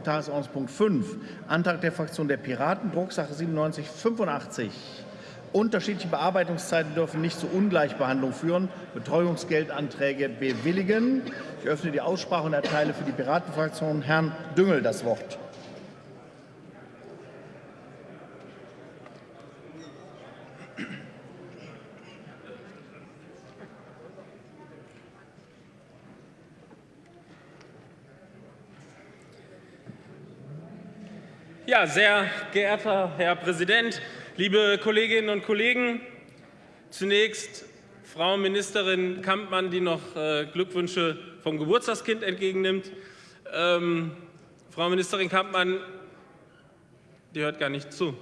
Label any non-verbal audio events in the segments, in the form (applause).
Tagesordnungspunkt 5, Antrag der Fraktion der Piraten, Drucksache 9785. Unterschiedliche Bearbeitungszeiten dürfen nicht zu Ungleichbehandlung führen. Betreuungsgeldanträge bewilligen. Ich öffne die Aussprache und erteile für die Piratenfraktion Herrn Düngel das Wort. Sehr geehrter Herr Präsident, liebe Kolleginnen und Kollegen! Zunächst Frau Ministerin Kampmann, die noch äh, Glückwünsche vom Geburtstagskind entgegennimmt. Ähm, Frau Ministerin Kampmann, die hört gar nicht zu.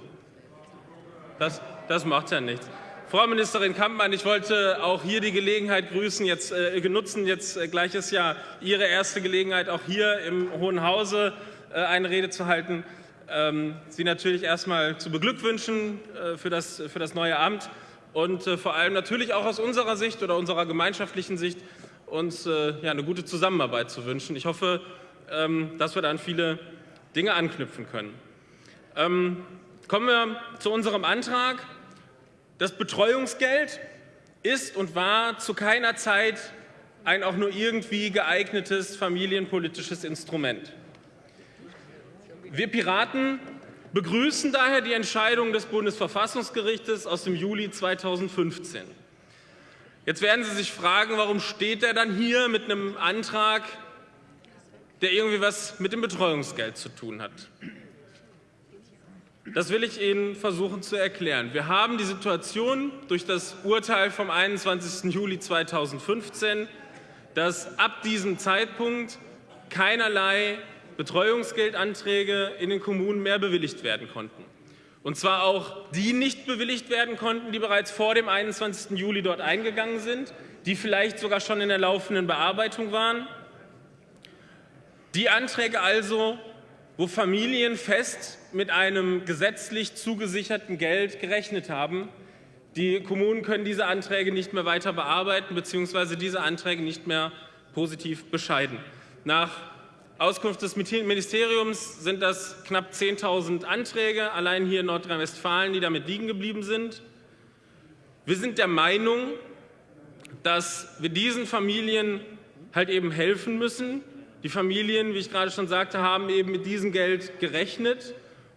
Das, das macht ja nichts. Frau Ministerin Kampmann, ich wollte auch hier die Gelegenheit grüßen, jetzt äh, genutzen, jetzt äh, gleiches Jahr Ihre erste Gelegenheit, auch hier im Hohen Hause äh, eine Rede zu halten Sie natürlich erstmal zu beglückwünschen äh, für, das, für das neue Amt und äh, vor allem natürlich auch aus unserer Sicht oder unserer gemeinschaftlichen Sicht uns äh, ja, eine gute Zusammenarbeit zu wünschen. Ich hoffe, ähm, dass wir da an viele Dinge anknüpfen können. Ähm, kommen wir zu unserem Antrag. Das Betreuungsgeld ist und war zu keiner Zeit ein auch nur irgendwie geeignetes familienpolitisches Instrument. Wir Piraten begrüßen daher die Entscheidung des Bundesverfassungsgerichtes aus dem Juli 2015. Jetzt werden Sie sich fragen, warum steht er dann hier mit einem Antrag, der irgendwie was mit dem Betreuungsgeld zu tun hat. Das will ich Ihnen versuchen zu erklären. Wir haben die Situation durch das Urteil vom 21. Juli 2015, dass ab diesem Zeitpunkt keinerlei Betreuungsgeldanträge in den Kommunen mehr bewilligt werden konnten. Und zwar auch die nicht bewilligt werden konnten, die bereits vor dem 21. Juli dort eingegangen sind, die vielleicht sogar schon in der laufenden Bearbeitung waren. Die Anträge also, wo Familien fest mit einem gesetzlich zugesicherten Geld gerechnet haben. Die Kommunen können diese Anträge nicht mehr weiter bearbeiten bzw. diese Anträge nicht mehr positiv bescheiden. Nach Auskunft des Ministeriums sind das knapp 10.000 Anträge, allein hier in Nordrhein-Westfalen, die damit liegen geblieben sind. Wir sind der Meinung, dass wir diesen Familien halt eben helfen müssen. Die Familien, wie ich gerade schon sagte, haben eben mit diesem Geld gerechnet.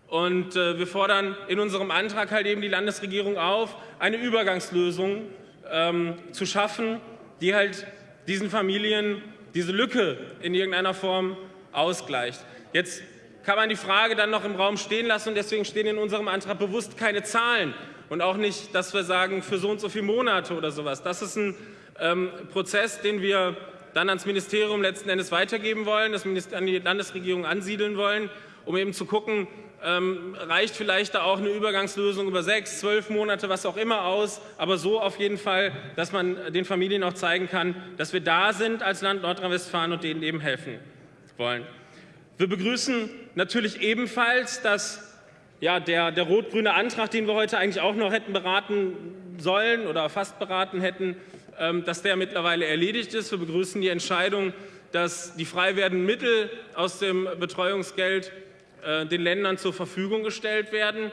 Und äh, wir fordern in unserem Antrag halt eben die Landesregierung auf, eine Übergangslösung ähm, zu schaffen, die halt diesen Familien diese Lücke in irgendeiner Form ausgleicht. Jetzt kann man die Frage dann noch im Raum stehen lassen und deswegen stehen in unserem Antrag bewusst keine Zahlen und auch nicht, dass wir sagen, für so und so viele Monate oder sowas. Das ist ein ähm, Prozess, den wir dann ans Ministerium letzten Endes weitergeben wollen, das an die Landesregierung ansiedeln wollen, um eben zu gucken, ähm, reicht vielleicht da auch eine Übergangslösung über sechs, zwölf Monate, was auch immer aus, aber so auf jeden Fall, dass man den Familien auch zeigen kann, dass wir da sind als Land Nordrhein-Westfalen und denen eben helfen wollen. Wir begrüßen natürlich ebenfalls, dass ja, der, der rot-grüne Antrag, den wir heute eigentlich auch noch hätten beraten sollen oder fast beraten hätten, ähm, dass der mittlerweile erledigt ist. Wir begrüßen die Entscheidung, dass die frei werdenden Mittel aus dem Betreuungsgeld äh, den Ländern zur Verfügung gestellt werden.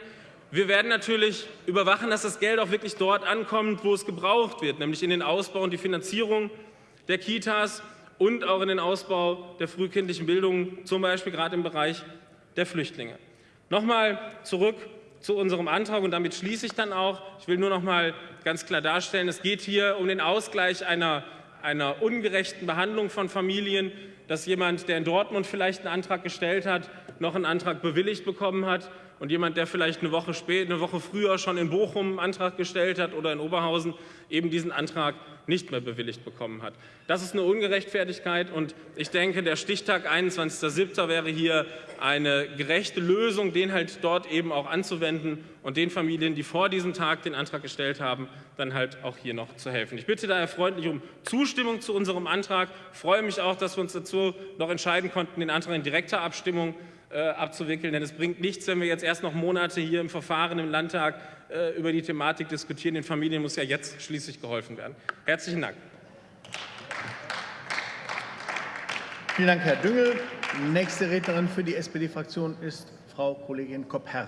Wir werden natürlich überwachen, dass das Geld auch wirklich dort ankommt, wo es gebraucht wird, nämlich in den Ausbau und die Finanzierung der Kitas und auch in den Ausbau der frühkindlichen Bildung, zum Beispiel gerade im Bereich der Flüchtlinge. Nochmal zurück zu unserem Antrag und damit schließe ich dann auch. Ich will nur noch mal ganz klar darstellen, es geht hier um den Ausgleich einer, einer ungerechten Behandlung von Familien, dass jemand, der in Dortmund vielleicht einen Antrag gestellt hat, noch einen Antrag bewilligt bekommen hat und jemand, der vielleicht eine Woche, spät, eine Woche früher schon in Bochum einen Antrag gestellt hat oder in Oberhausen, eben diesen Antrag nicht mehr bewilligt bekommen hat. Das ist eine Ungerechtfertigkeit und ich denke, der Stichtag 21.07. wäre hier eine gerechte Lösung, den halt dort eben auch anzuwenden und den Familien, die vor diesem Tag den Antrag gestellt haben, dann halt auch hier noch zu helfen. Ich bitte daher freundlich um Zustimmung zu unserem Antrag. Ich freue mich auch, dass wir uns dazu noch entscheiden konnten, den Antrag in direkter Abstimmung äh, abzuwickeln. Denn es bringt nichts, wenn wir jetzt erst noch Monate hier im Verfahren im Landtag äh, über die Thematik diskutieren. Den Familien muss ja jetzt schließlich geholfen werden. Herzlichen Dank. Vielen Dank, Herr Düngel. Nächste Rednerin für die SPD-Fraktion ist Frau Kollegin Kopp-Herr.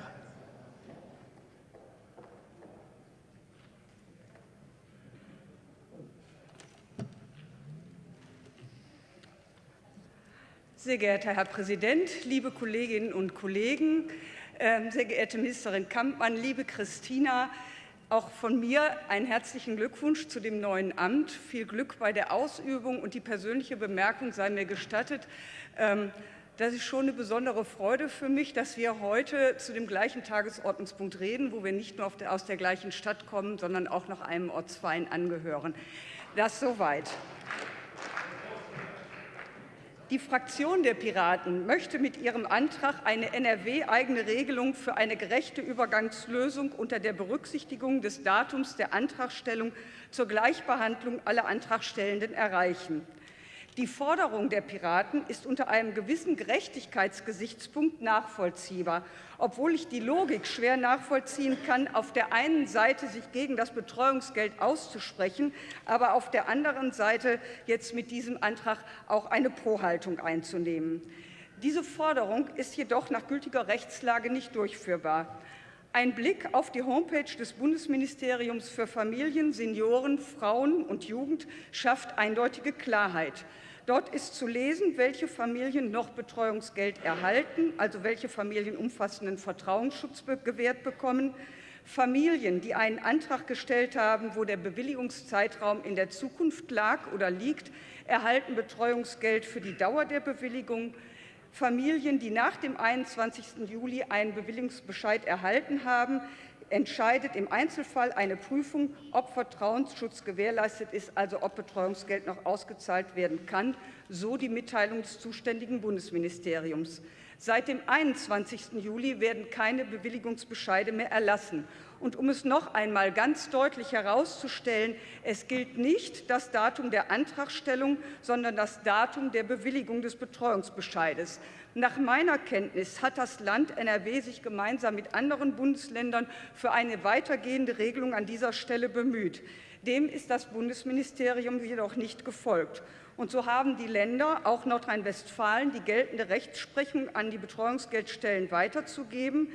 Sehr geehrter Herr Präsident, liebe Kolleginnen und Kollegen, ähm, sehr geehrte Ministerin Kampmann, liebe Christina, auch von mir einen herzlichen Glückwunsch zu dem neuen Amt. Viel Glück bei der Ausübung und die persönliche Bemerkung sei mir gestattet. Ähm, das ist schon eine besondere Freude für mich, dass wir heute zu dem gleichen Tagesordnungspunkt reden, wo wir nicht nur aus der gleichen Stadt kommen, sondern auch noch einem Ortsverein angehören. Das soweit. Die Fraktion der Piraten möchte mit ihrem Antrag eine NRW-eigene Regelung für eine gerechte Übergangslösung unter der Berücksichtigung des Datums der Antragstellung zur Gleichbehandlung aller Antragstellenden erreichen. Die Forderung der Piraten ist unter einem gewissen Gerechtigkeitsgesichtspunkt nachvollziehbar, obwohl ich die Logik schwer nachvollziehen kann, auf der einen Seite sich gegen das Betreuungsgeld auszusprechen, aber auf der anderen Seite jetzt mit diesem Antrag auch eine Pro-Haltung einzunehmen. Diese Forderung ist jedoch nach gültiger Rechtslage nicht durchführbar. Ein Blick auf die Homepage des Bundesministeriums für Familien, Senioren, Frauen und Jugend schafft eindeutige Klarheit. Dort ist zu lesen, welche Familien noch Betreuungsgeld erhalten, also welche Familien umfassenden Vertrauensschutz gewährt bekommen. Familien, die einen Antrag gestellt haben, wo der Bewilligungszeitraum in der Zukunft lag oder liegt, erhalten Betreuungsgeld für die Dauer der Bewilligung. Familien, die nach dem 21. Juli einen Bewilligungsbescheid erhalten haben, entscheidet im Einzelfall eine Prüfung, ob Vertrauensschutz gewährleistet ist, also ob Betreuungsgeld noch ausgezahlt werden kann, so die Mitteilung des zuständigen Bundesministeriums. Seit dem 21. Juli werden keine Bewilligungsbescheide mehr erlassen. Und um es noch einmal ganz deutlich herauszustellen, es gilt nicht das Datum der Antragstellung, sondern das Datum der Bewilligung des Betreuungsbescheides. Nach meiner Kenntnis hat das Land NRW sich gemeinsam mit anderen Bundesländern für eine weitergehende Regelung an dieser Stelle bemüht. Dem ist das Bundesministerium jedoch nicht gefolgt. Und so haben die Länder, auch Nordrhein-Westfalen, die geltende Rechtsprechung an die Betreuungsgeldstellen weiterzugeben,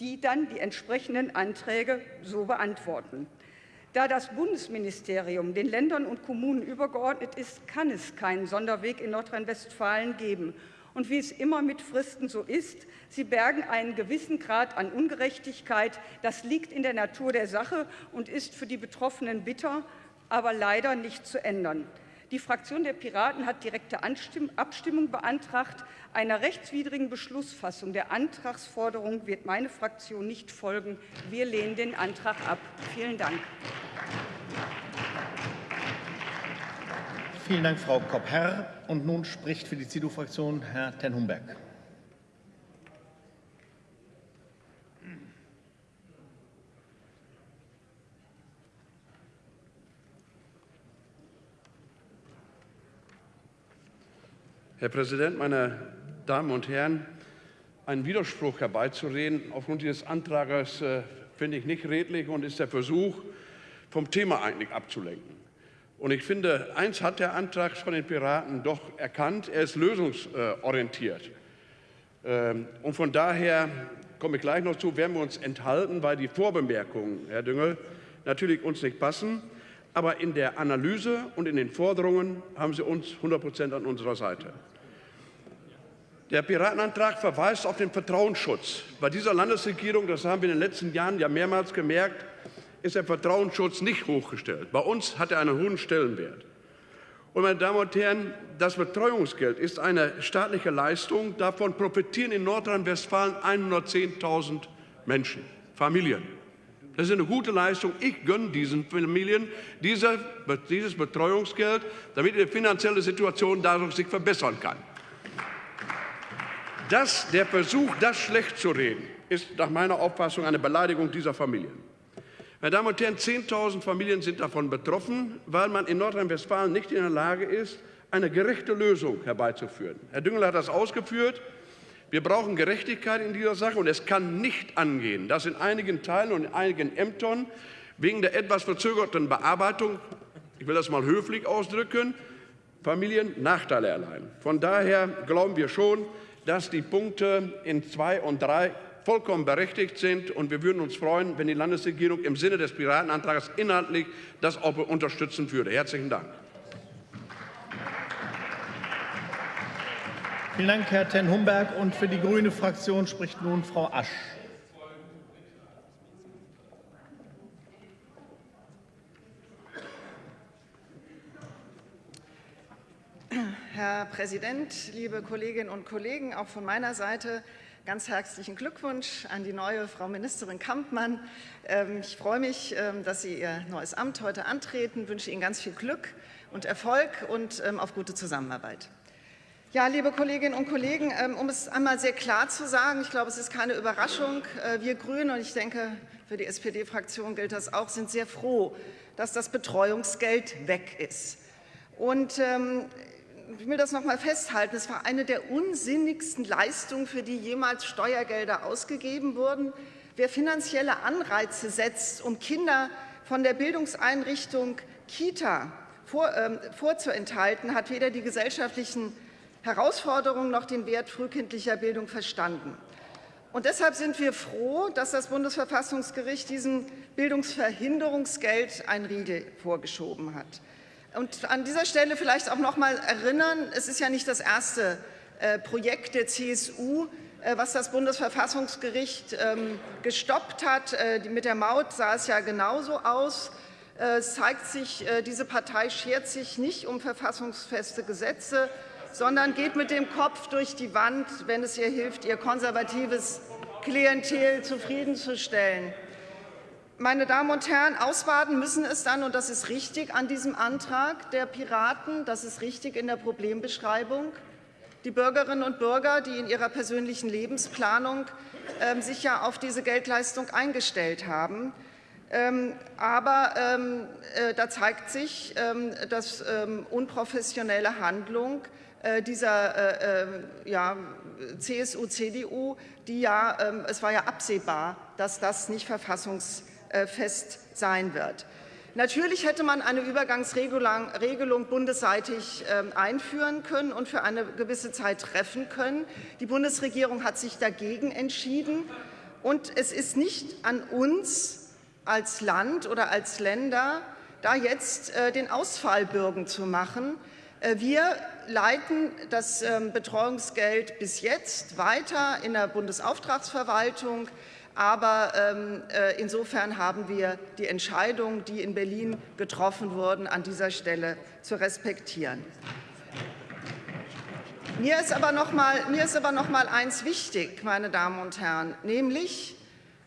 die dann die entsprechenden Anträge so beantworten. Da das Bundesministerium den Ländern und Kommunen übergeordnet ist, kann es keinen Sonderweg in Nordrhein-Westfalen geben. Und wie es immer mit Fristen so ist, sie bergen einen gewissen Grad an Ungerechtigkeit. Das liegt in der Natur der Sache und ist für die Betroffenen bitter, aber leider nicht zu ändern. Die Fraktion der Piraten hat direkte Abstimmung beantragt. Einer rechtswidrigen Beschlussfassung der Antragsforderung wird meine Fraktion nicht folgen. Wir lehnen den Antrag ab. Vielen Dank. Vielen Dank, Frau Kopp-Herr. Und nun spricht für die CDU-Fraktion Herr Ten-Humberg. Herr Präsident, meine Damen und Herren! Einen Widerspruch herbeizureden aufgrund dieses Antrags äh, finde ich nicht redlich und ist der Versuch, vom Thema eigentlich abzulenken. Und ich finde, eins hat der Antrag von den Piraten doch erkannt, er ist lösungsorientiert. Ähm, und von daher komme ich gleich noch zu, werden wir uns enthalten, weil die Vorbemerkungen, Herr Düngel, natürlich uns nicht passen. Aber in der Analyse und in den Forderungen haben Sie uns 100 Prozent an unserer Seite. Der Piratenantrag verweist auf den Vertrauensschutz. Bei dieser Landesregierung, das haben wir in den letzten Jahren ja mehrmals gemerkt, ist der Vertrauensschutz nicht hochgestellt. Bei uns hat er einen hohen Stellenwert. Und meine Damen und Herren, das Betreuungsgeld ist eine staatliche Leistung. Davon profitieren in Nordrhein-Westfalen 110.000 Menschen, Familien. Das ist eine gute Leistung. Ich gönne diesen Familien diese, dieses Betreuungsgeld, damit ihre finanzielle Situation dadurch sich verbessern kann. Das, der Versuch, das schlecht zu reden, ist nach meiner Auffassung eine Beleidigung dieser Familien. Meine Damen und Herren, 10.000 Familien sind davon betroffen, weil man in Nordrhein-Westfalen nicht in der Lage ist, eine gerechte Lösung herbeizuführen. Herr Düngel hat das ausgeführt. Wir brauchen Gerechtigkeit in dieser Sache und es kann nicht angehen, dass in einigen Teilen und in einigen Ämtern wegen der etwas verzögerten Bearbeitung, ich will das mal höflich ausdrücken, Familien Nachteile erleiden. Von daher glauben wir schon, dass die Punkte in zwei und drei vollkommen berechtigt sind. Und wir würden uns freuen, wenn die Landesregierung im Sinne des Piratenantrags inhaltlich das auch unterstützen würde. Herzlichen Dank. Vielen Dank, Herr Ten Humberg. Und für die grüne Fraktion spricht nun Frau Asch. Herr Präsident, liebe Kolleginnen und Kollegen, auch von meiner Seite ganz herzlichen Glückwunsch an die neue Frau Ministerin Kampmann. Ähm, ich freue mich, ähm, dass Sie Ihr neues Amt heute antreten, ich wünsche Ihnen ganz viel Glück und Erfolg und ähm, auf gute Zusammenarbeit. Ja, liebe Kolleginnen und Kollegen, um es einmal sehr klar zu sagen, ich glaube, es ist keine Überraschung, äh, wir Grünen und ich denke, für die SPD-Fraktion gilt das auch, sind sehr froh, dass das Betreuungsgeld weg ist. Und ähm, ich will das noch mal festhalten, es war eine der unsinnigsten Leistungen, für die jemals Steuergelder ausgegeben wurden. Wer finanzielle Anreize setzt, um Kinder von der Bildungseinrichtung Kita vor, ähm, vorzuenthalten, hat weder die gesellschaftlichen Herausforderungen noch den Wert frühkindlicher Bildung verstanden. Und deshalb sind wir froh, dass das Bundesverfassungsgericht diesem Bildungsverhinderungsgeld ein Riegel vorgeschoben hat. Und an dieser Stelle vielleicht auch noch mal erinnern, es ist ja nicht das erste äh, Projekt der CSU, äh, was das Bundesverfassungsgericht ähm, gestoppt hat. Äh, mit der Maut sah es ja genauso aus. Es zeigt sich, diese Partei schert sich nicht um verfassungsfeste Gesetze, sondern geht mit dem Kopf durch die Wand, wenn es ihr hilft, ihr konservatives Klientel zufriedenzustellen. Meine Damen und Herren, ausbaden müssen es dann, und das ist richtig an diesem Antrag der Piraten, das ist richtig in der Problembeschreibung, die Bürgerinnen und Bürger, die in ihrer persönlichen Lebensplanung äh, sich ja auf diese Geldleistung eingestellt haben. Ähm, aber ähm, äh, da zeigt sich, ähm, dass ähm, unprofessionelle Handlung äh, dieser äh, äh, ja, CSU, CDU, die ja, ähm, es war ja absehbar, dass das nicht verfassungs fest sein wird. Natürlich hätte man eine Übergangsregelung bundesseitig ähm, einführen können und für eine gewisse Zeit treffen können. Die Bundesregierung hat sich dagegen entschieden. Und es ist nicht an uns als Land oder als Länder, da jetzt äh, den Ausfallbürgen zu machen. Äh, wir leiten das ähm, Betreuungsgeld bis jetzt weiter in der Bundesauftragsverwaltung. Aber ähm, äh, insofern haben wir die Entscheidungen, die in Berlin getroffen wurden, an dieser Stelle zu respektieren. Mir ist aber noch mal, mir ist aber noch mal eins wichtig, meine Damen und Herren, nämlich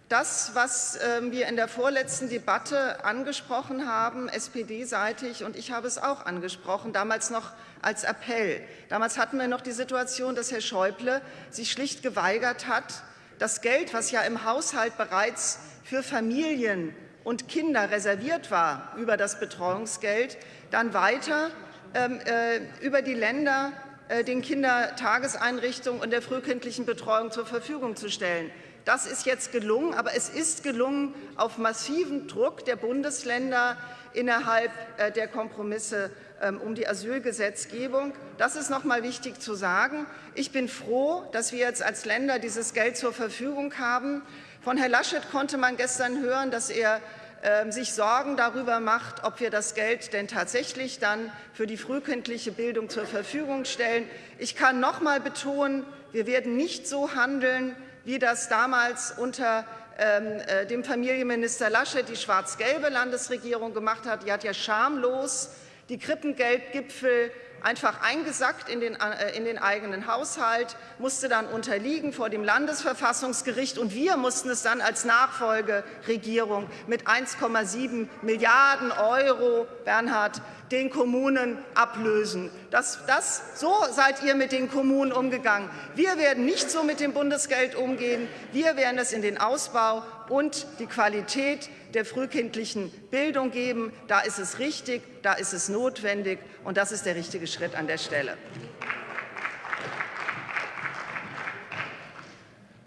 das, was ähm, wir in der vorletzten Debatte angesprochen haben, SPD-seitig, und ich habe es auch angesprochen, damals noch als Appell. Damals hatten wir noch die Situation, dass Herr Schäuble sich schlicht geweigert hat, das Geld, was ja im Haushalt bereits für Familien und Kinder reserviert war über das Betreuungsgeld, dann weiter ähm, äh, über die Länder äh, den Kindertageseinrichtungen und der frühkindlichen Betreuung zur Verfügung zu stellen. Das ist jetzt gelungen, aber es ist gelungen, auf massiven Druck der Bundesländer innerhalb äh, der Kompromisse ähm, um die Asylgesetzgebung. Das ist noch mal wichtig zu sagen. Ich bin froh, dass wir jetzt als Länder dieses Geld zur Verfügung haben. Von Herrn Laschet konnte man gestern hören, dass er ähm, sich Sorgen darüber macht, ob wir das Geld denn tatsächlich dann für die frühkindliche Bildung zur Verfügung stellen. Ich kann noch mal betonen, wir werden nicht so handeln, wie das damals unter ähm, äh, dem Familienminister Laschet die schwarz-gelbe Landesregierung gemacht hat. Die hat ja schamlos die Krippengeldgipfel einfach eingesackt in den, äh, in den eigenen Haushalt, musste dann unterliegen vor dem Landesverfassungsgericht. Und wir mussten es dann als Nachfolgeregierung mit 1,7 Milliarden Euro, Bernhard, den Kommunen ablösen. Das, das, so seid ihr mit den Kommunen umgegangen. Wir werden nicht so mit dem Bundesgeld umgehen. Wir werden es in den Ausbau und die Qualität der frühkindlichen Bildung geben. Da ist es richtig, da ist es notwendig, und das ist der richtige Schritt an der Stelle.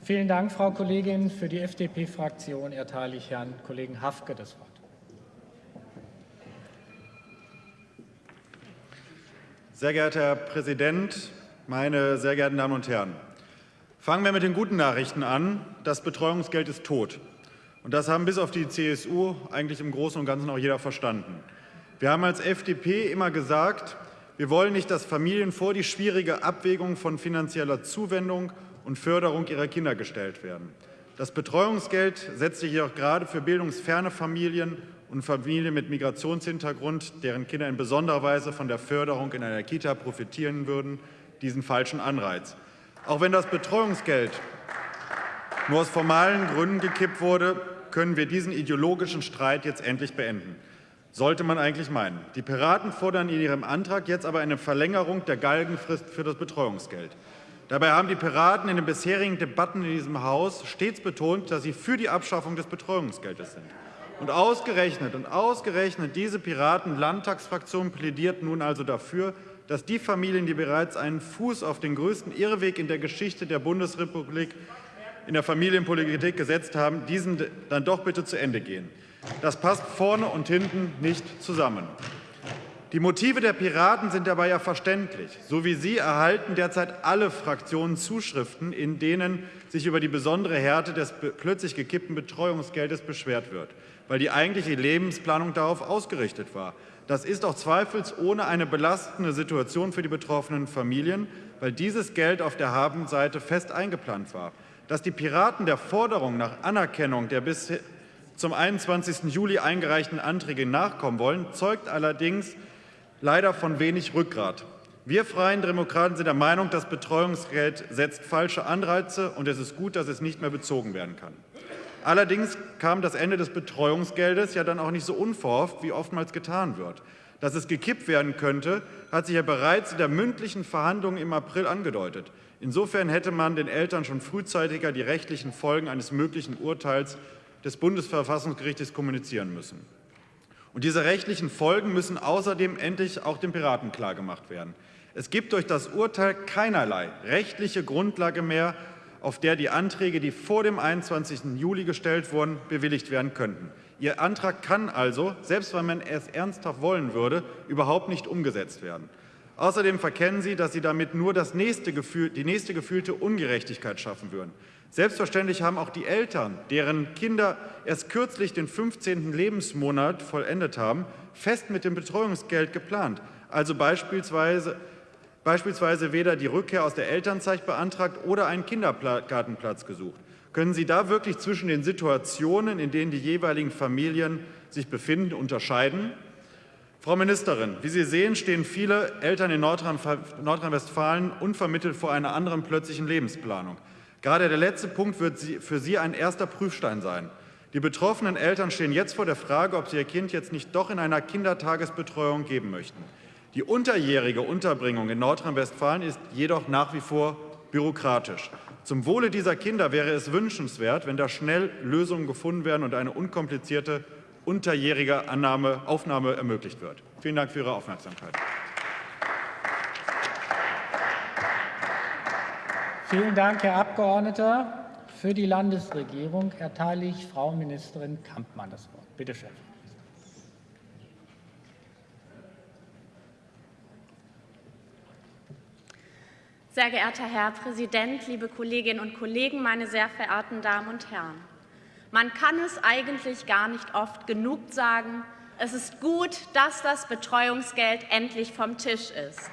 Vielen Dank, Frau Kollegin. Für die FDP-Fraktion erteile ich Herrn Kollegen Hafke das Wort. Sehr geehrter Herr Präsident, meine sehr geehrten Damen und Herren! Fangen wir mit den guten Nachrichten an. Das Betreuungsgeld ist tot. Und das haben bis auf die CSU eigentlich im Großen und Ganzen auch jeder verstanden. Wir haben als FDP immer gesagt, wir wollen nicht, dass Familien vor die schwierige Abwägung von finanzieller Zuwendung und Förderung ihrer Kinder gestellt werden. Das Betreuungsgeld setzt sich jedoch gerade für bildungsferne Familien und Familien mit Migrationshintergrund, deren Kinder in besonderer Weise von der Förderung in einer Kita profitieren würden, diesen falschen Anreiz. Auch wenn das Betreuungsgeld nur aus formalen Gründen gekippt wurde, können wir diesen ideologischen Streit jetzt endlich beenden. Sollte man eigentlich meinen. Die Piraten fordern in ihrem Antrag jetzt aber eine Verlängerung der Galgenfrist für das Betreuungsgeld. Dabei haben die Piraten in den bisherigen Debatten in diesem Haus stets betont, dass sie für die Abschaffung des Betreuungsgeldes sind. Und ausgerechnet und ausgerechnet diese Piraten-Landtagsfraktion plädiert nun also dafür, dass die Familien, die bereits einen Fuß auf den größten Irrweg in der Geschichte der Bundesrepublik in der Familienpolitik gesetzt haben, diesen dann doch bitte zu Ende gehen. Das passt vorne und hinten nicht zusammen. Die Motive der Piraten sind dabei ja verständlich. So wie sie erhalten derzeit alle Fraktionen Zuschriften, in denen sich über die besondere Härte des plötzlich gekippten Betreuungsgeldes beschwert wird, weil die eigentliche Lebensplanung darauf ausgerichtet war. Das ist auch zweifelsohne eine belastende Situation für die betroffenen Familien, weil dieses Geld auf der Habenseite fest eingeplant war. Dass die Piraten der Forderung nach Anerkennung der bis zum 21. Juli eingereichten Anträge nachkommen wollen, zeugt allerdings leider von wenig Rückgrat. Wir Freien Demokraten sind der Meinung, das Betreuungsgeld setzt falsche Anreize, und es ist gut, dass es nicht mehr bezogen werden kann. Allerdings kam das Ende des Betreuungsgeldes ja dann auch nicht so unverhofft, wie oftmals getan wird. Dass es gekippt werden könnte, hat sich ja bereits in der mündlichen Verhandlung im April angedeutet. Insofern hätte man den Eltern schon frühzeitiger die rechtlichen Folgen eines möglichen Urteils des Bundesverfassungsgerichts kommunizieren müssen. Und diese rechtlichen Folgen müssen außerdem endlich auch den Piraten klargemacht werden. Es gibt durch das Urteil keinerlei rechtliche Grundlage mehr, auf der die Anträge, die vor dem 21. Juli gestellt wurden, bewilligt werden könnten. Ihr Antrag kann also, selbst wenn man es ernsthaft wollen würde, überhaupt nicht umgesetzt werden. Außerdem verkennen Sie, dass Sie damit nur das nächste Gefühl, die nächste gefühlte Ungerechtigkeit schaffen würden. Selbstverständlich haben auch die Eltern, deren Kinder erst kürzlich den 15. Lebensmonat vollendet haben, fest mit dem Betreuungsgeld geplant, also beispielsweise, beispielsweise weder die Rückkehr aus der Elternzeit beantragt oder einen Kindergartenplatz gesucht. Können Sie da wirklich zwischen den Situationen, in denen die jeweiligen Familien sich befinden, unterscheiden? Frau Ministerin, wie Sie sehen, stehen viele Eltern in Nordrhein-Westfalen unvermittelt vor einer anderen plötzlichen Lebensplanung. Gerade der letzte Punkt wird für Sie ein erster Prüfstein sein. Die betroffenen Eltern stehen jetzt vor der Frage, ob sie ihr Kind jetzt nicht doch in einer Kindertagesbetreuung geben möchten. Die unterjährige Unterbringung in Nordrhein-Westfalen ist jedoch nach wie vor bürokratisch. Zum Wohle dieser Kinder wäre es wünschenswert, wenn da schnell Lösungen gefunden werden und eine unkomplizierte unterjährige Annahme, Aufnahme ermöglicht wird. Vielen Dank für Ihre Aufmerksamkeit. Vielen Dank, Herr Abgeordneter. Für die Landesregierung erteile ich Frau Ministerin Kampmann das Wort. Bitte schön. Sehr geehrter Herr Präsident, liebe Kolleginnen und Kollegen, meine sehr verehrten Damen und Herren! Man kann es eigentlich gar nicht oft genug sagen. Es ist gut, dass das Betreuungsgeld endlich vom Tisch ist.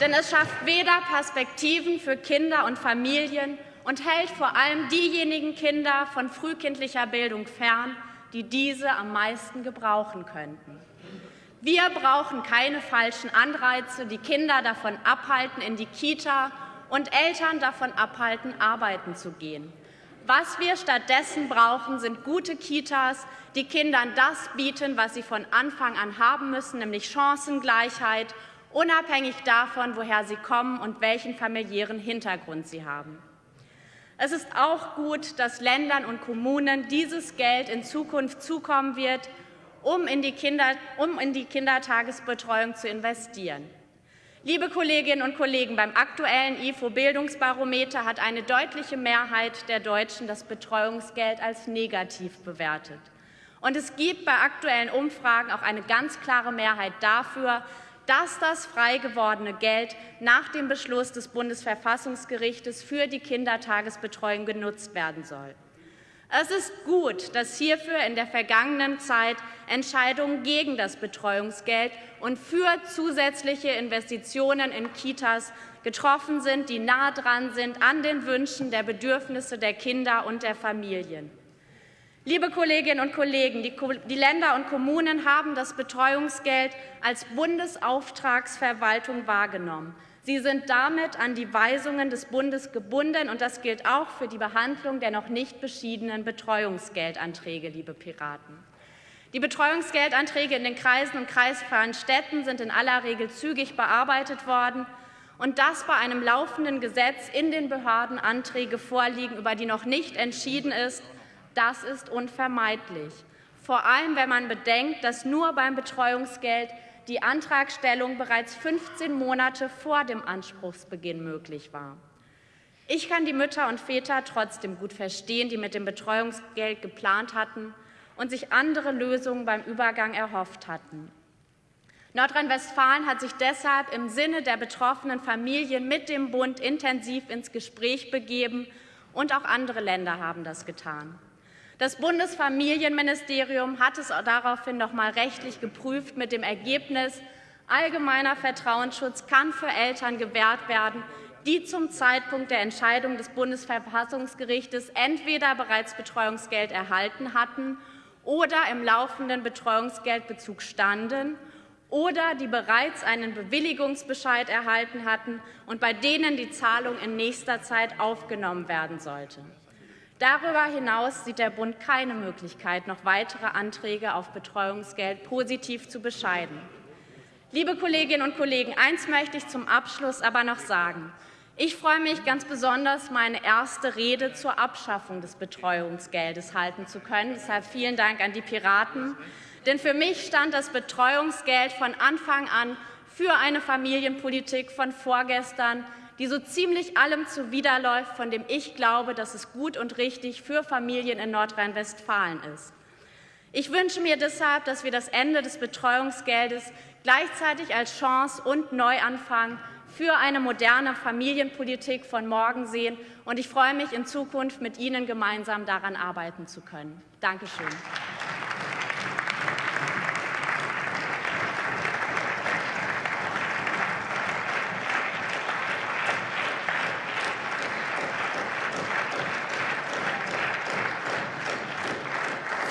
Denn es schafft weder Perspektiven für Kinder und Familien und hält vor allem diejenigen Kinder von frühkindlicher Bildung fern, die diese am meisten gebrauchen könnten. Wir brauchen keine falschen Anreize, die Kinder davon abhalten, in die Kita und Eltern davon abhalten, arbeiten zu gehen. Was wir stattdessen brauchen, sind gute Kitas, die Kindern das bieten, was sie von Anfang an haben müssen, nämlich Chancengleichheit unabhängig davon, woher sie kommen und welchen familiären Hintergrund sie haben. Es ist auch gut, dass Ländern und Kommunen dieses Geld in Zukunft zukommen wird, um in die, Kinder, um in die Kindertagesbetreuung zu investieren. Liebe Kolleginnen und Kollegen, beim aktuellen IFO-Bildungsbarometer hat eine deutliche Mehrheit der Deutschen das Betreuungsgeld als negativ bewertet. Und es gibt bei aktuellen Umfragen auch eine ganz klare Mehrheit dafür, dass das frei gewordene Geld nach dem Beschluss des Bundesverfassungsgerichtes für die Kindertagesbetreuung genutzt werden soll. Es ist gut, dass hierfür in der vergangenen Zeit Entscheidungen gegen das Betreuungsgeld und für zusätzliche Investitionen in Kitas getroffen sind, die nah dran sind an den Wünschen der Bedürfnisse der Kinder und der Familien. Liebe Kolleginnen und Kollegen, die Länder und Kommunen haben das Betreuungsgeld als Bundesauftragsverwaltung wahrgenommen. Sie sind damit an die Weisungen des Bundes gebunden, und das gilt auch für die Behandlung der noch nicht beschiedenen Betreuungsgeldanträge, liebe Piraten. Die Betreuungsgeldanträge in den Kreisen und kreisfreien Städten sind in aller Regel zügig bearbeitet worden. Und dass bei einem laufenden Gesetz in den Behörden Anträge vorliegen, über die noch nicht entschieden ist, das ist unvermeidlich. Vor allem, wenn man bedenkt, dass nur beim Betreuungsgeld die Antragstellung bereits 15 Monate vor dem Anspruchsbeginn möglich war. Ich kann die Mütter und Väter trotzdem gut verstehen, die mit dem Betreuungsgeld geplant hatten und sich andere Lösungen beim Übergang erhofft hatten. Nordrhein-Westfalen hat sich deshalb im Sinne der betroffenen Familien mit dem Bund intensiv ins Gespräch begeben, und auch andere Länder haben das getan. Das Bundesfamilienministerium hat es daraufhin noch mal rechtlich geprüft mit dem Ergebnis, allgemeiner Vertrauensschutz kann für Eltern gewährt werden, die zum Zeitpunkt der Entscheidung des Bundesverfassungsgerichtes entweder bereits Betreuungsgeld erhalten hatten oder im laufenden Betreuungsgeldbezug standen oder die bereits einen Bewilligungsbescheid erhalten hatten und bei denen die Zahlung in nächster Zeit aufgenommen werden sollte. Darüber hinaus sieht der Bund keine Möglichkeit, noch weitere Anträge auf Betreuungsgeld positiv zu bescheiden. Liebe Kolleginnen und Kollegen, eins möchte ich zum Abschluss aber noch sagen. Ich freue mich ganz besonders, meine erste Rede zur Abschaffung des Betreuungsgeldes halten zu können. Deshalb vielen Dank an die Piraten. Denn für mich stand das Betreuungsgeld von Anfang an für eine Familienpolitik von vorgestern, die so ziemlich allem zuwiderläuft, von dem ich glaube, dass es gut und richtig für Familien in Nordrhein-Westfalen ist. Ich wünsche mir deshalb, dass wir das Ende des Betreuungsgeldes gleichzeitig als Chance und Neuanfang für eine moderne Familienpolitik von morgen sehen. Und ich freue mich, in Zukunft mit Ihnen gemeinsam daran arbeiten zu können. Dankeschön.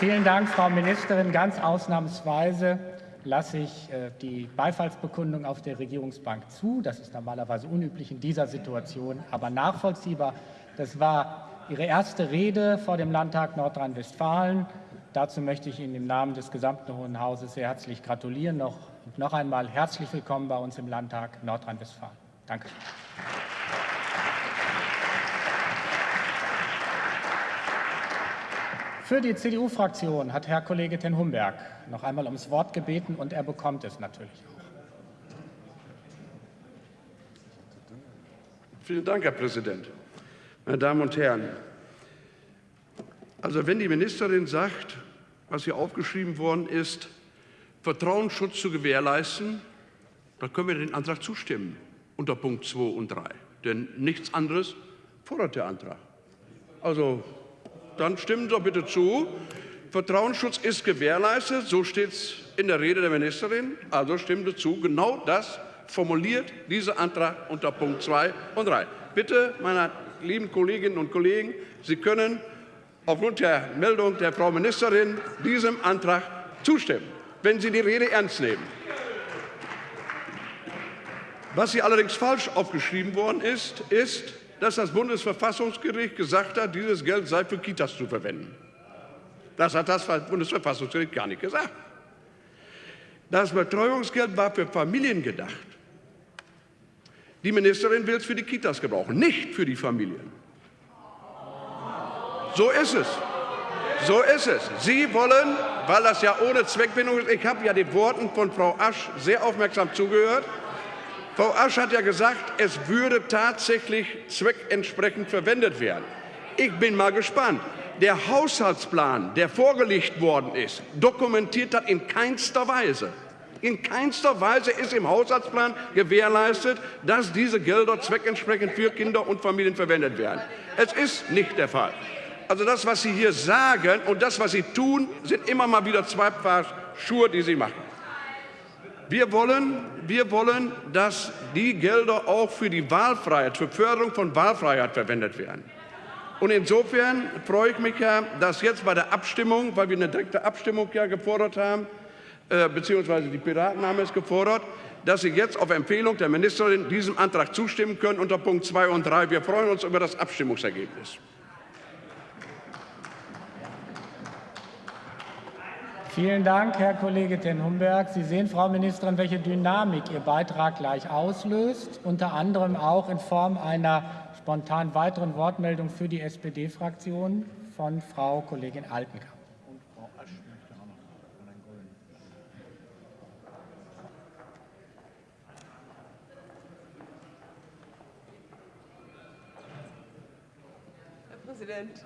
Vielen Dank, Frau Ministerin. Ganz ausnahmsweise lasse ich äh, die Beifallsbekundung auf der Regierungsbank zu. Das ist normalerweise unüblich in dieser Situation, aber nachvollziehbar. Das war Ihre erste Rede vor dem Landtag Nordrhein-Westfalen. Dazu möchte ich Ihnen im Namen des gesamten Hohen Hauses sehr herzlich gratulieren. Noch, noch einmal herzlich willkommen bei uns im Landtag Nordrhein-Westfalen. Danke. Für die CDU-Fraktion hat Herr Kollege Ten Humberg noch einmal ums Wort gebeten, und er bekommt es natürlich auch. Vielen Dank, Herr Präsident. Meine Damen und Herren, also wenn die Ministerin sagt, was hier aufgeschrieben worden ist, Vertrauensschutz zu gewährleisten, dann können wir den Antrag zustimmen unter Punkt 2 und 3. Denn nichts anderes fordert der Antrag. Also dann stimmen Sie doch bitte zu. Vertrauensschutz ist gewährleistet, so steht es in der Rede der Ministerin. Also stimmen Sie zu. Genau das formuliert dieser Antrag unter Punkt 2 und 3. Bitte, meine lieben Kolleginnen und Kollegen, Sie können aufgrund der Meldung der Frau Ministerin diesem Antrag zustimmen, wenn Sie die Rede ernst nehmen. Was hier allerdings falsch aufgeschrieben worden ist, ist, dass das Bundesverfassungsgericht gesagt hat, dieses Geld sei für Kitas zu verwenden. Das hat das Bundesverfassungsgericht gar nicht gesagt. Das Betreuungsgeld war für Familien gedacht. Die Ministerin will es für die Kitas gebrauchen, nicht für die Familien. So ist es. So ist es. Sie wollen, weil das ja ohne Zweckbindung ist, ich habe ja den Worten von Frau Asch sehr aufmerksam zugehört, Frau Asch hat ja gesagt, es würde tatsächlich zweckentsprechend verwendet werden. Ich bin mal gespannt. der Haushaltsplan, der vorgelegt worden ist, dokumentiert das in keinster Weise. In keinster Weise ist im Haushaltsplan gewährleistet, dass diese Gelder zweckentsprechend für Kinder und Familien verwendet werden. Es ist nicht der Fall. Also das, was Sie hier sagen und das, was Sie tun, sind immer mal wieder zwei Paar Schuhe, die Sie machen. Wir wollen, wir wollen, dass die Gelder auch für die Wahlfreiheit, für Förderung von Wahlfreiheit verwendet werden. Und insofern freue ich mich ja, dass jetzt bei der Abstimmung, weil wir eine direkte Abstimmung ja gefordert haben, äh, beziehungsweise die Piraten haben es gefordert, dass Sie jetzt auf Empfehlung der Ministerin diesem Antrag zustimmen können unter Punkt 2 und 3. Wir freuen uns über das Abstimmungsergebnis. Vielen Dank, Herr Kollege Ten Humberg. Sie sehen, Frau Ministerin, welche Dynamik Ihr Beitrag gleich auslöst, unter anderem auch in Form einer spontan weiteren Wortmeldung für die SPD-Fraktion von Frau Kollegin Altenkamp. Präsident.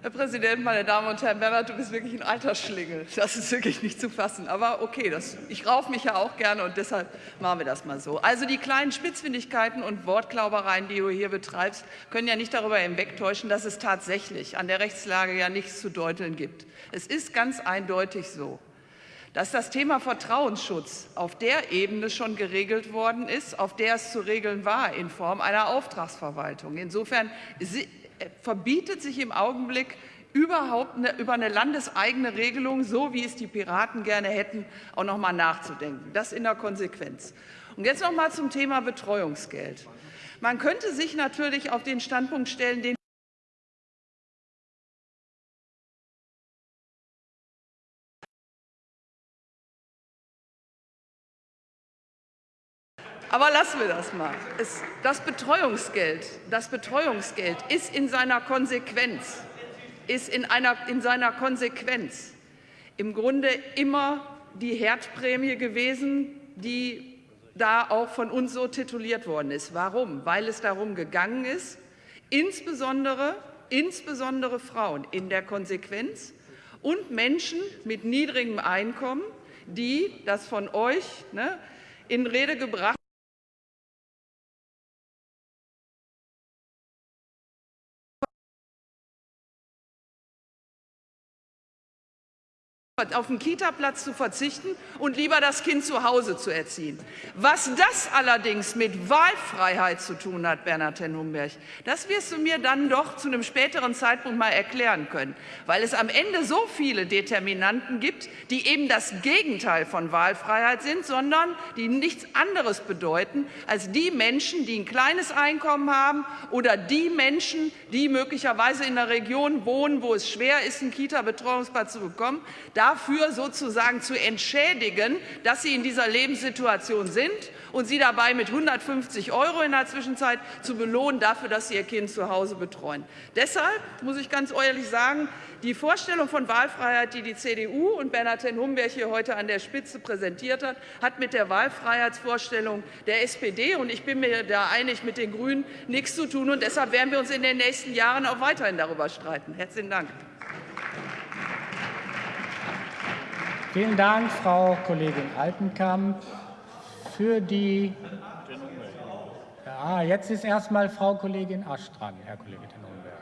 Herr Präsident, meine Damen und Herren, Bernhard, du bist wirklich ein alter Schlingel. Das ist wirklich nicht zu fassen. Aber okay, das, ich rauf mich ja auch gerne und deshalb machen wir das mal so. Also die kleinen Spitzfindigkeiten und Wortklaubereien, die du hier betreibst, können ja nicht darüber hinwegtäuschen, dass es tatsächlich an der Rechtslage ja nichts zu deuteln gibt. Es ist ganz eindeutig so, dass das Thema Vertrauensschutz auf der Ebene schon geregelt worden ist, auf der es zu regeln war in Form einer Auftragsverwaltung. Insofern verbietet sich im Augenblick überhaupt eine, über eine landeseigene Regelung, so wie es die Piraten gerne hätten, auch noch mal nachzudenken. Das in der Konsequenz. Und jetzt noch mal zum Thema Betreuungsgeld. Man könnte sich natürlich auf den Standpunkt stellen, den Aber lassen wir das mal. Es, das, Betreuungsgeld, das Betreuungsgeld ist in seiner Konsequenz, ist in, einer, in seiner Konsequenz im Grunde immer die Herdprämie gewesen, die da auch von uns so tituliert worden ist. Warum? Weil es darum gegangen ist, insbesondere, insbesondere Frauen in der Konsequenz und Menschen mit niedrigem Einkommen, die das von euch ne, in Rede gebracht auf den Kita-Platz zu verzichten und lieber das Kind zu Hause zu erziehen. Was das allerdings mit Wahlfreiheit zu tun hat, Bernhard Tenhumberg, das wirst du mir dann doch zu einem späteren Zeitpunkt mal erklären können, weil es am Ende so viele Determinanten gibt, die eben das Gegenteil von Wahlfreiheit sind, sondern die nichts anderes bedeuten als die Menschen, die ein kleines Einkommen haben oder die Menschen, die möglicherweise in einer Region wohnen, wo es schwer ist, einen Kita-Betreuungsplatz zu bekommen. Da dafür sozusagen zu entschädigen, dass sie in dieser Lebenssituation sind und sie dabei mit 150 Euro in der Zwischenzeit zu belohnen dafür, dass sie ihr Kind zu Hause betreuen. Deshalb muss ich ganz ehrlich sagen, die Vorstellung von Wahlfreiheit, die die CDU und Bernhard Ten Humberg hier heute an der Spitze präsentiert hat, hat mit der Wahlfreiheitsvorstellung der SPD und ich bin mir da einig mit den Grünen nichts zu tun. Und deshalb werden wir uns in den nächsten Jahren auch weiterhin darüber streiten. Herzlichen Dank. Vielen Dank, Frau Kollegin Altenkamp. Für die ja, jetzt ist erstmal Frau Kollegin Asch dran, Herr Kollege Tenonberg.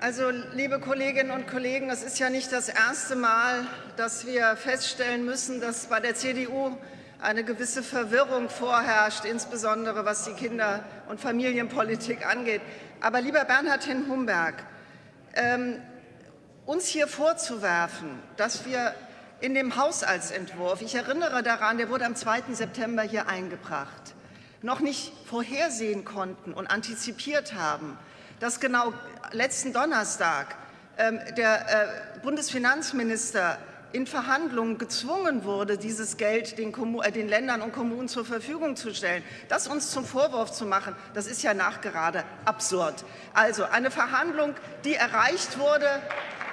Also, liebe Kolleginnen und Kollegen, es ist ja nicht das erste Mal, dass wir feststellen müssen, dass bei der CDU eine gewisse Verwirrung vorherrscht, insbesondere was die Kinder- und Familienpolitik angeht. Aber lieber Bernhard Hin-Humberg, ähm, uns hier vorzuwerfen, dass wir in dem Haushaltsentwurf, ich erinnere daran, der wurde am 2. September hier eingebracht, noch nicht vorhersehen konnten und antizipiert haben, dass genau letzten Donnerstag ähm, der äh, Bundesfinanzminister in Verhandlungen gezwungen wurde, dieses Geld den, äh, den, Ländern und Kommunen zur Verfügung zu stellen. Das uns zum Vorwurf zu machen, das ist ja nachgerade absurd. Also eine Verhandlung, die erreicht wurde,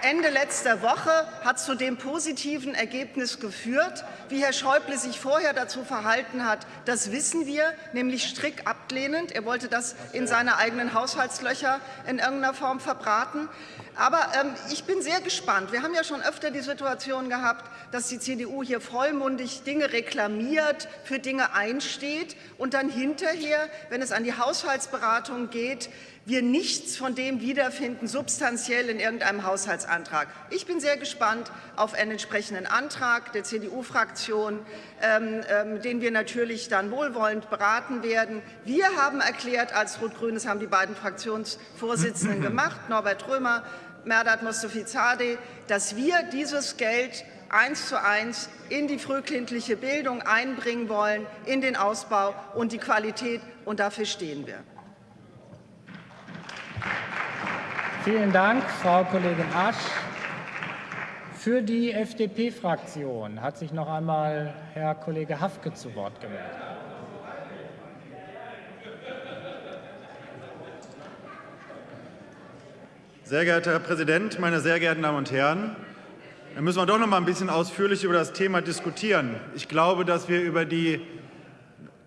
Ende letzter Woche hat zu dem positiven Ergebnis geführt. Wie Herr Schäuble sich vorher dazu verhalten hat, das wissen wir, nämlich strikt ablehnend. Er wollte das in seine eigenen Haushaltslöcher in irgendeiner Form verbraten. Aber ähm, ich bin sehr gespannt. Wir haben ja schon öfter die Situation gehabt, dass die CDU hier vollmundig Dinge reklamiert, für Dinge einsteht und dann hinterher, wenn es an die Haushaltsberatung geht, wir nichts von dem wiederfinden, substanziell in irgendeinem Haushaltsantrag. Ich bin sehr gespannt auf einen entsprechenden Antrag der CDU-Fraktion, ähm, ähm, den wir natürlich dann wohlwollend beraten werden. Wir haben erklärt als Rot-Grün, haben die beiden Fraktionsvorsitzenden (laughs) gemacht, Norbert Römer, Merdat Mostafizadeh, dass wir dieses Geld eins zu eins in die frühkindliche Bildung einbringen wollen, in den Ausbau und die Qualität. Und dafür stehen wir. Vielen Dank, Frau Kollegin Asch. Für die FDP-Fraktion hat sich noch einmal Herr Kollege Hafke zu Wort gemeldet. Sehr geehrter Herr Präsident, meine sehr geehrten Damen und Herren! Dann müssen wir doch noch mal ein bisschen ausführlich über das Thema diskutieren. Ich glaube, dass wir über die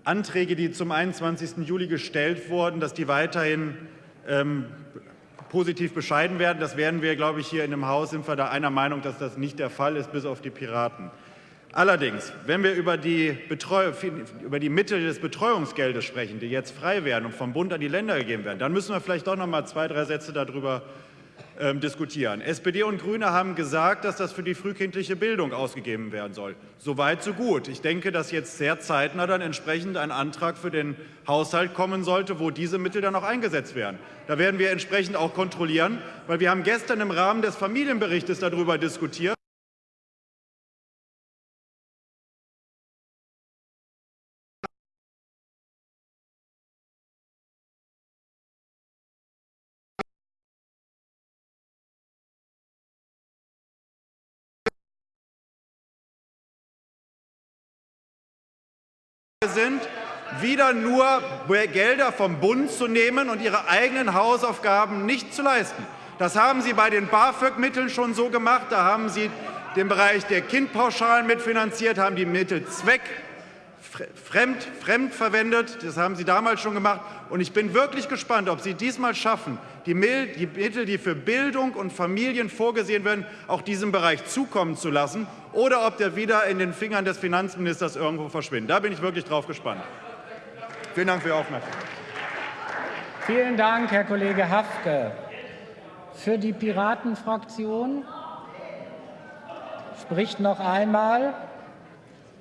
Anträge, die zum 21. Juli gestellt wurden, dass die weiterhin ähm, positiv bescheiden werden. Das werden wir, glaube ich, hier in dem Haus sind wir da einer Meinung, dass das nicht der Fall ist, bis auf die Piraten. Allerdings, wenn wir über die, über die Mittel des Betreuungsgeldes sprechen, die jetzt frei werden und vom Bund an die Länder gegeben werden, dann müssen wir vielleicht doch noch mal zwei, drei Sätze darüber ähm, diskutieren. SPD und Grüne haben gesagt, dass das für die frühkindliche Bildung ausgegeben werden soll. So weit, so gut. Ich denke, dass jetzt sehr zeitnah dann entsprechend ein Antrag für den Haushalt kommen sollte, wo diese Mittel dann auch eingesetzt werden. Da werden wir entsprechend auch kontrollieren, weil wir haben gestern im Rahmen des Familienberichtes darüber diskutiert. Sind, wieder nur Gelder vom Bund zu nehmen und ihre eigenen Hausaufgaben nicht zu leisten. Das haben Sie bei den BAföG-Mitteln schon so gemacht. Da haben Sie den Bereich der Kindpauschalen mitfinanziert, haben die Mittel zweck fremd, fremd verwendet. Das haben Sie damals schon gemacht. Und ich bin wirklich gespannt, ob Sie diesmal schaffen, die Mittel, die für Bildung und Familien vorgesehen werden, auch diesem Bereich zukommen zu lassen, oder ob der wieder in den Fingern des Finanzministers irgendwo verschwindet. Da bin ich wirklich drauf gespannt. Vielen Dank für Ihre Aufmerksamkeit. Vielen Dank, Herr Kollege Hafke. Für die Piratenfraktion spricht noch einmal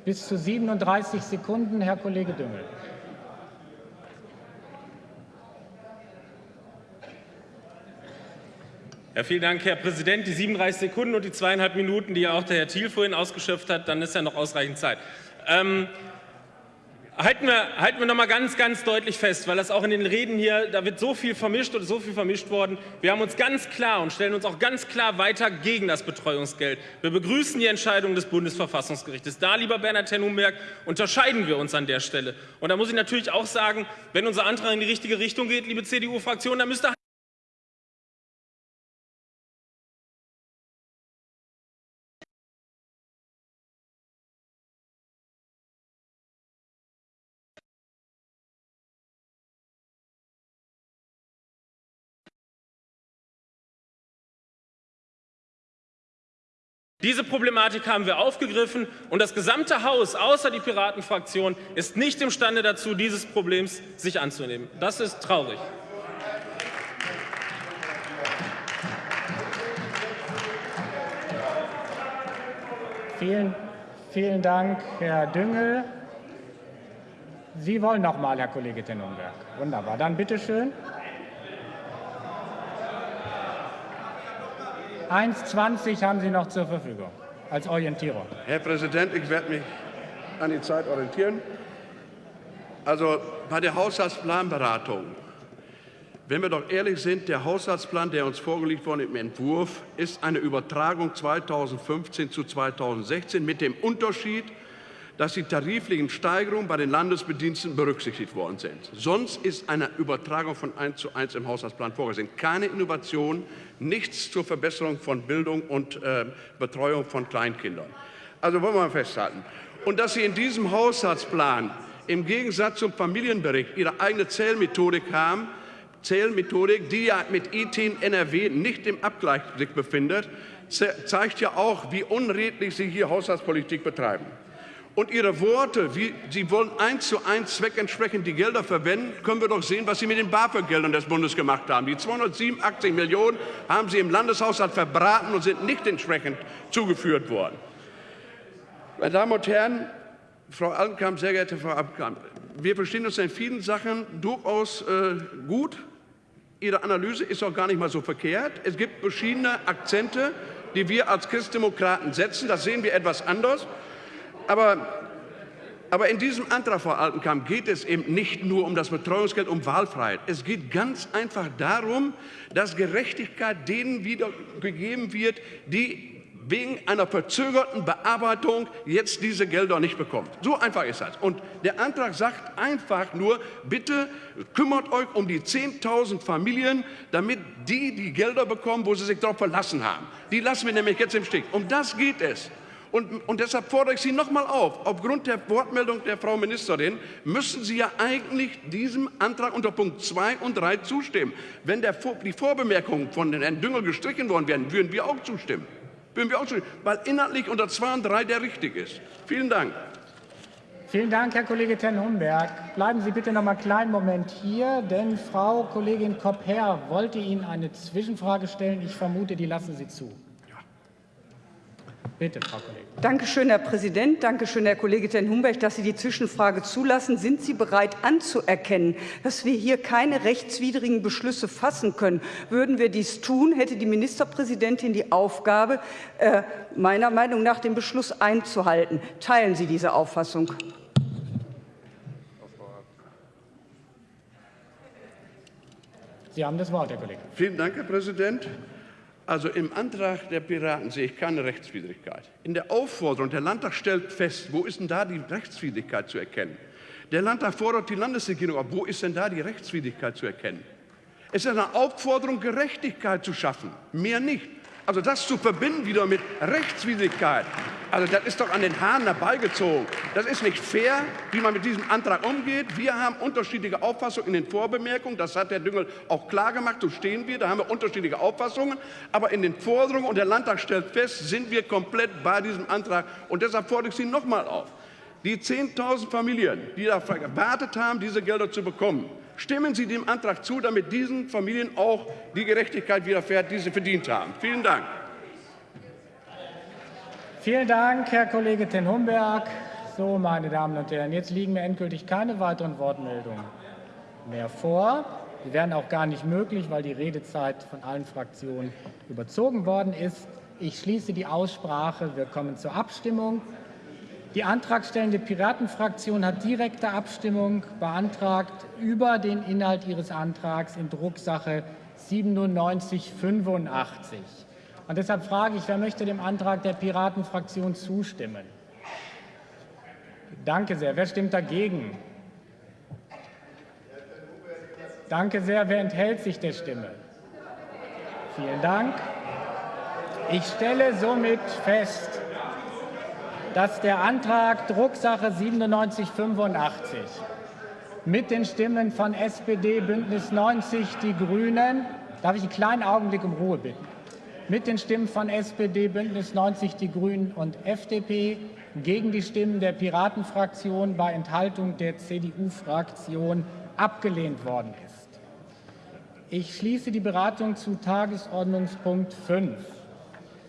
bis zu 37 Sekunden, Herr Kollege Düngel. Ja, vielen Dank, Herr Präsident. Die 37 Sekunden und die zweieinhalb Minuten, die ja auch der Herr Thiel vorhin ausgeschöpft hat, dann ist ja noch ausreichend Zeit. Ähm, Halten wir, halten wir noch mal ganz, ganz deutlich fest, weil das auch in den Reden hier, da wird so viel vermischt oder so viel vermischt worden. Wir haben uns ganz klar und stellen uns auch ganz klar weiter gegen das Betreuungsgeld. Wir begrüßen die Entscheidung des Bundesverfassungsgerichtes. Da, lieber Bernhard Tennumberg, unterscheiden wir uns an der Stelle. Und da muss ich natürlich auch sagen, wenn unser Antrag in die richtige Richtung geht, liebe CDU-Fraktion, dann müsste Diese Problematik haben wir aufgegriffen, und das gesamte Haus, außer die Piratenfraktion, ist nicht imstande dazu, dieses Problems sich anzunehmen. Das ist traurig. Vielen, vielen Dank, Herr Düngel. Sie wollen noch mal, Herr Kollege Tennenberg. Wunderbar. Dann bitte schön. 1,20 haben Sie noch zur Verfügung als Orientierung. Herr Präsident, ich werde mich an die Zeit orientieren. Also bei der Haushaltsplanberatung, wenn wir doch ehrlich sind, der Haushaltsplan, der uns vorgelegt wurde im Entwurf, ist eine Übertragung 2015 zu 2016 mit dem Unterschied, dass die tariflichen Steigerungen bei den Landesbediensteten berücksichtigt worden sind. Sonst ist eine Übertragung von 1 zu 1 im Haushaltsplan vorgesehen. Keine Innovation, nichts zur Verbesserung von Bildung und äh, Betreuung von Kleinkindern. Also wollen wir mal festhalten. Und dass Sie in diesem Haushaltsplan im Gegensatz zum Familienbericht Ihre eigene Zählmethodik haben, Zählmethodik, die ja mit ITIN NRW nicht im Abgleich befindet, zeigt ja auch, wie unredlich Sie hier Haushaltspolitik betreiben. Und Ihre Worte, wie Sie wollen eins zu eins zweckentsprechend die Gelder verwenden, können wir doch sehen, was Sie mit den BAföG-Geldern des Bundes gemacht haben. Die 287 Millionen haben Sie im Landeshaushalt verbraten und sind nicht entsprechend zugeführt worden. Meine Damen und Herren, Frau Altenkamp, sehr geehrte Frau Altenkamp, wir verstehen uns in vielen Sachen durchaus äh, gut. Ihre Analyse ist auch gar nicht mal so verkehrt. Es gibt verschiedene Akzente, die wir als Christdemokraten setzen. Das sehen wir etwas anders. Aber, aber in diesem Antrag, Frau Altenkamp, geht es eben nicht nur um das Betreuungsgeld, um Wahlfreiheit. Es geht ganz einfach darum, dass Gerechtigkeit denen wiedergegeben wird, die wegen einer verzögerten Bearbeitung jetzt diese Gelder nicht bekommt. So einfach ist das. Und der Antrag sagt einfach nur, bitte kümmert euch um die 10.000 Familien, damit die die Gelder bekommen, wo sie sich darauf verlassen haben. Die lassen wir nämlich jetzt im Stich. Um das geht es. Und, und, deshalb fordere ich Sie noch mal auf, aufgrund der Wortmeldung der Frau Ministerin müssen Sie ja eigentlich diesem Antrag unter Punkt 2 und 3 zustimmen. Wenn der, die Vorbemerkungen von Herrn Düngel gestrichen worden wären, würden wir auch zustimmen. Würden wir auch zustimmen, weil inhaltlich unter 2 und 3 der richtig ist. Vielen Dank. Vielen Dank, Herr Kollege Ten-Humberg. Bleiben Sie bitte noch mal einen kleinen Moment hier, denn Frau Kollegin Kopp-Herr wollte Ihnen eine Zwischenfrage stellen. Ich vermute, die lassen Sie zu. Bitte, Frau Kollegin. Danke schön, Herr Präsident. Danke schön, Herr Kollege Ten Humberg, dass Sie die Zwischenfrage zulassen. Sind Sie bereit anzuerkennen, dass wir hier keine rechtswidrigen Beschlüsse fassen können? Würden wir dies tun, hätte die Ministerpräsidentin die Aufgabe, äh, meiner Meinung nach den Beschluss einzuhalten. Teilen Sie diese Auffassung? Sie haben das Wort, Herr Kollege. Vielen Dank, Herr Präsident. Also im Antrag der Piraten sehe ich keine Rechtswidrigkeit. In der Aufforderung, der Landtag stellt fest, wo ist denn da die Rechtswidrigkeit zu erkennen? Der Landtag fordert die Landesregierung ab, wo ist denn da die Rechtswidrigkeit zu erkennen? Es ist eine Aufforderung, Gerechtigkeit zu schaffen, mehr nicht. Also das zu verbinden wieder mit Rechtswidrigkeit, also das ist doch an den Haaren herbeigezogen. Das ist nicht fair, wie man mit diesem Antrag umgeht. Wir haben unterschiedliche Auffassungen in den Vorbemerkungen. Das hat Herr Düngel auch klar gemacht. So stehen wir. Da haben wir unterschiedliche Auffassungen. Aber in den Forderungen, und der Landtag stellt fest, sind wir komplett bei diesem Antrag. Und deshalb fordere ich Sie noch mal auf. Die 10.000 Familien, die darauf gewartet haben, diese Gelder zu bekommen, Stimmen Sie dem Antrag zu, damit diesen Familien auch die Gerechtigkeit widerfährt, die sie verdient haben. Vielen Dank. Vielen Dank, Herr Kollege Ten Humberg. So, meine Damen und Herren, jetzt liegen mir endgültig keine weiteren Wortmeldungen mehr vor. Die wären auch gar nicht möglich, weil die Redezeit von allen Fraktionen überzogen worden ist. Ich schließe die Aussprache. Wir kommen zur Abstimmung. Die antragstellende Piratenfraktion hat direkte Abstimmung beantragt über den Inhalt ihres Antrags in Drucksache 9785. Und deshalb frage ich, wer möchte dem Antrag der Piratenfraktion zustimmen? Danke sehr. Wer stimmt dagegen? Danke sehr. Wer enthält sich der Stimme? Vielen Dank. Ich stelle somit fest, dass der Antrag Drucksache 9785 mit den Stimmen von SPD, Bündnis 90, die Grünen, darf ich einen kleinen Augenblick um Ruhe bitten, mit den Stimmen von SPD, Bündnis 90, die Grünen und FDP gegen die Stimmen der Piratenfraktion bei Enthaltung der CDU-Fraktion abgelehnt worden ist. Ich schließe die Beratung zu Tagesordnungspunkt 5.